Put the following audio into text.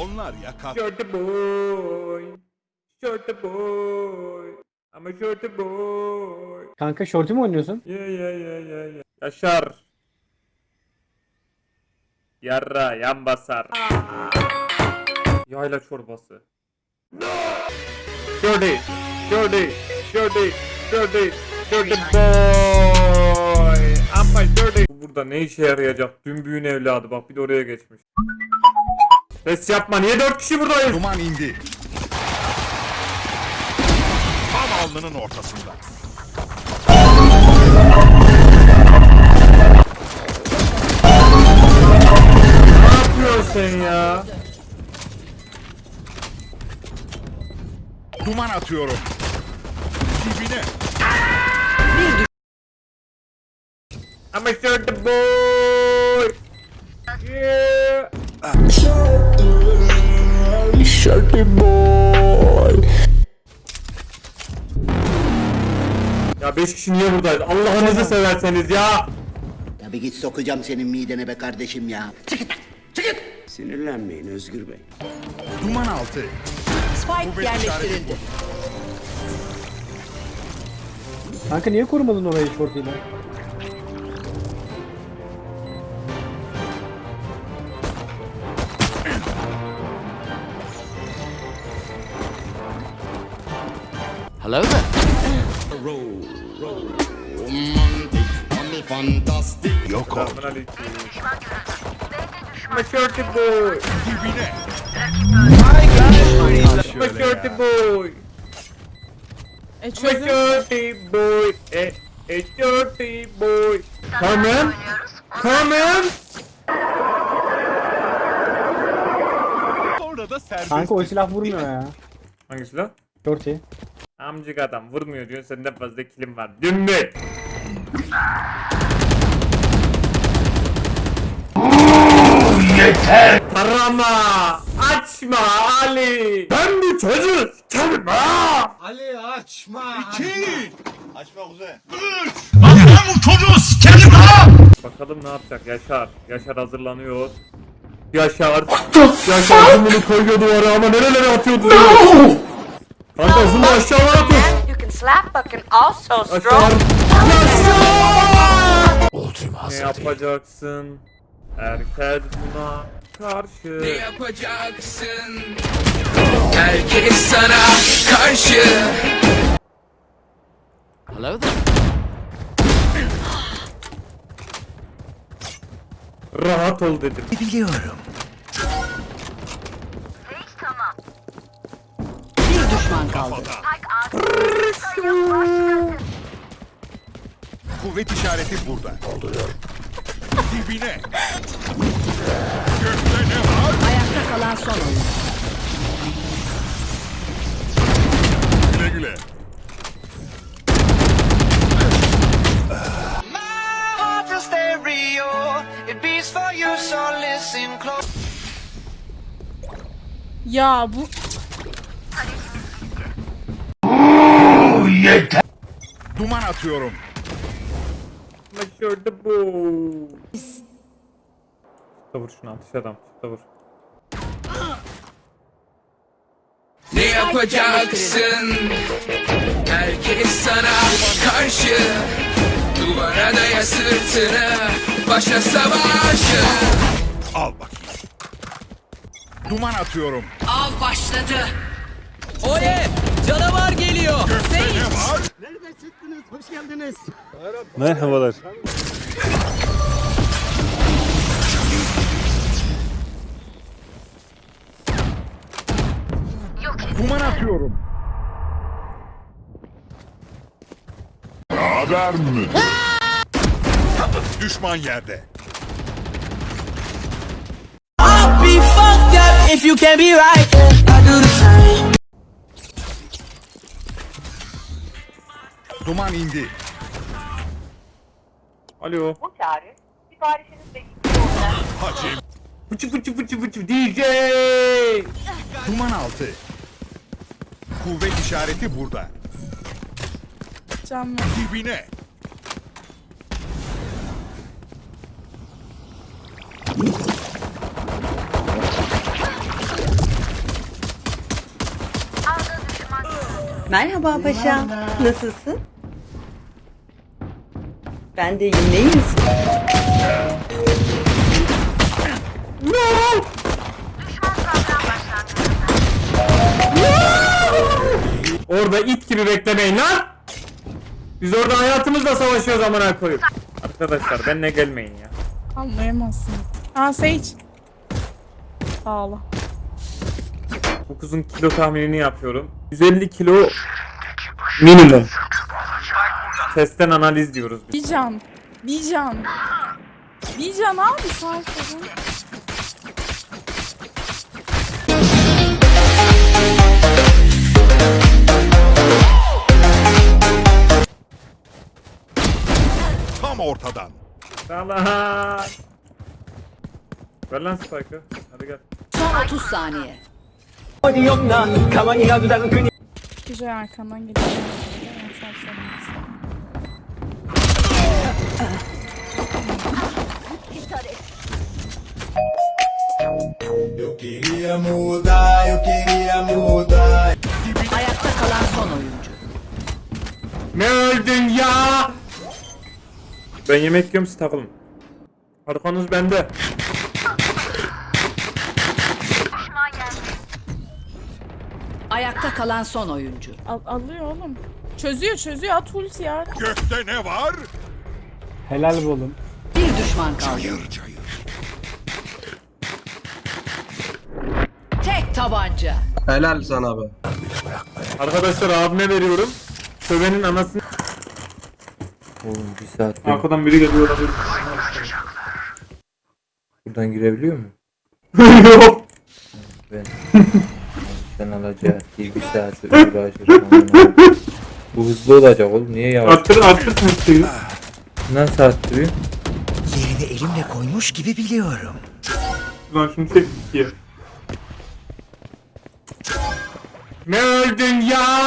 Onlar yakar. Shorty boy. Shorty boy. I'm a shorty boy. Kanka şortu mu oynuyorsun? Ya ya ya ya ya. Yaşar. Yarra yan basar. Yayla çorbası. Shorty. Shorty. Shorty. Shorty. Shorty boy. Ama shorty. Bu burada ne işe yarayacak? Dümbüğün evladı bak bir de oraya geçmiş. Ses yapma niye dört kişi buradayız? Duman indi. Tam alnının ortasında. Ne yapıyorsun sen ya? Duman atıyorum. Dibine. I'm a boy. Yeah. Ya 5 kişi niye buradayız? Allah'ınızı severseniz ya. Ya bir git sokacağım senin midene be kardeşim ya. Sinirlenmeyin Özgür Bey. Duman altı. Spike yerleştirildi. Kanka niye korumadın orayı şortuyla? Hello there. Yok ol. Selamun aleyküm. I'm a shorty boy. Dibine. Ya. boy. E shorty boy. A shorty boy. Come on. Sonra da serbest. Kanka o silah vurmuyor ya. Hangisi lan? Şortu. Amcık adam vurmuyor diyorsun senden fazla kilim var. Dümbük. Yeter. Tarama. Açma Ali. Ben bir çocuk. Çalma. İki. Bakalım ne yapacak Yaşar. Yaşar hazırlanıyor. Yaşar. Yaşar zoom'unu koyuyor duvara ama nerelere atıyordu? Kanka can also Yaşar. stroke. Ne yapacaksın? Herkes buna karşı. Ne yapacaksın? Herkes sana karşı. Hello there. Rahat ol dedim. Bir kaldı. Kuvvet işareti burada. Dibine. Gökte ne var? Ayakta kalan son oyun. Güle güle. Ya bu Duman atıyorum. Başardı bu. Çıkta vur şunu atış adam. Çıkta vur. Ne yapacaksın? Herkes sana karşı. Duvara daya sırtını. Başla savaşı. Al bakayım. Duman atıyorum. av başladı. Oley! Canavar geliyor. Gökte ne var? Merhabalar. Duman atıyorum. Haber mi? Düşman yerde. Be fucked up if you can be right. I do the same. duman indi. Alo. Bu çağrı Fıçı fıçı fıçı fıçı DJ. Duman altı. Kuvvet işareti burada. Canım. Dibine. Merhaba paşam. Nasılsın? Ben de iyiyim. İyi misin? Orada it gibi beklemeyin lan. Biz orada hayatımızla savaşıyoruz amına koyup. Arkadaşlar benimle gelmeyin ya. Anlayamazsınız. Aa Sage. Ağla. Bu kızın kilo tahminini yapıyorum. 150 kilo minimum. Testten analiz diyoruz biz. Bir can. Bir can. Bir can abi sayfanın. Tam ortadan. Salah. Ver lan Spike'ı. Hadi gel. Son 30 saniye. Güzel arkandan geliyor. Ben sarsarım. Ayakta kalan son oyuncu. Ne öldün ya? Ben yemek yiyorum siz takılın. Arkanız bende. Ayakta kalan son oyuncu. Al, alıyor oğlum. Çözüyor çözüyor at ulti ya. Gökte ne var? Helal be oğlum. Bir düşman kaldı. Tek tabanca. Helal sana be. Arkadaşlar abime veriyorum. Sövenin anasını... Oğlum bir saat Arkadan biri geliyor olabilir. buradan girebiliyor mu? Yok. Ben sen alacağız. Bir, bir saat uğraşırım. amına. Bu hızlı olacak oğlum. Niye yavaş? Arttır arttır temsiyi. Nasıl arttırıyor? Yerini elimle koymuş gibi biliyorum. Lan şunu çek ikiye. Ne öldün ya?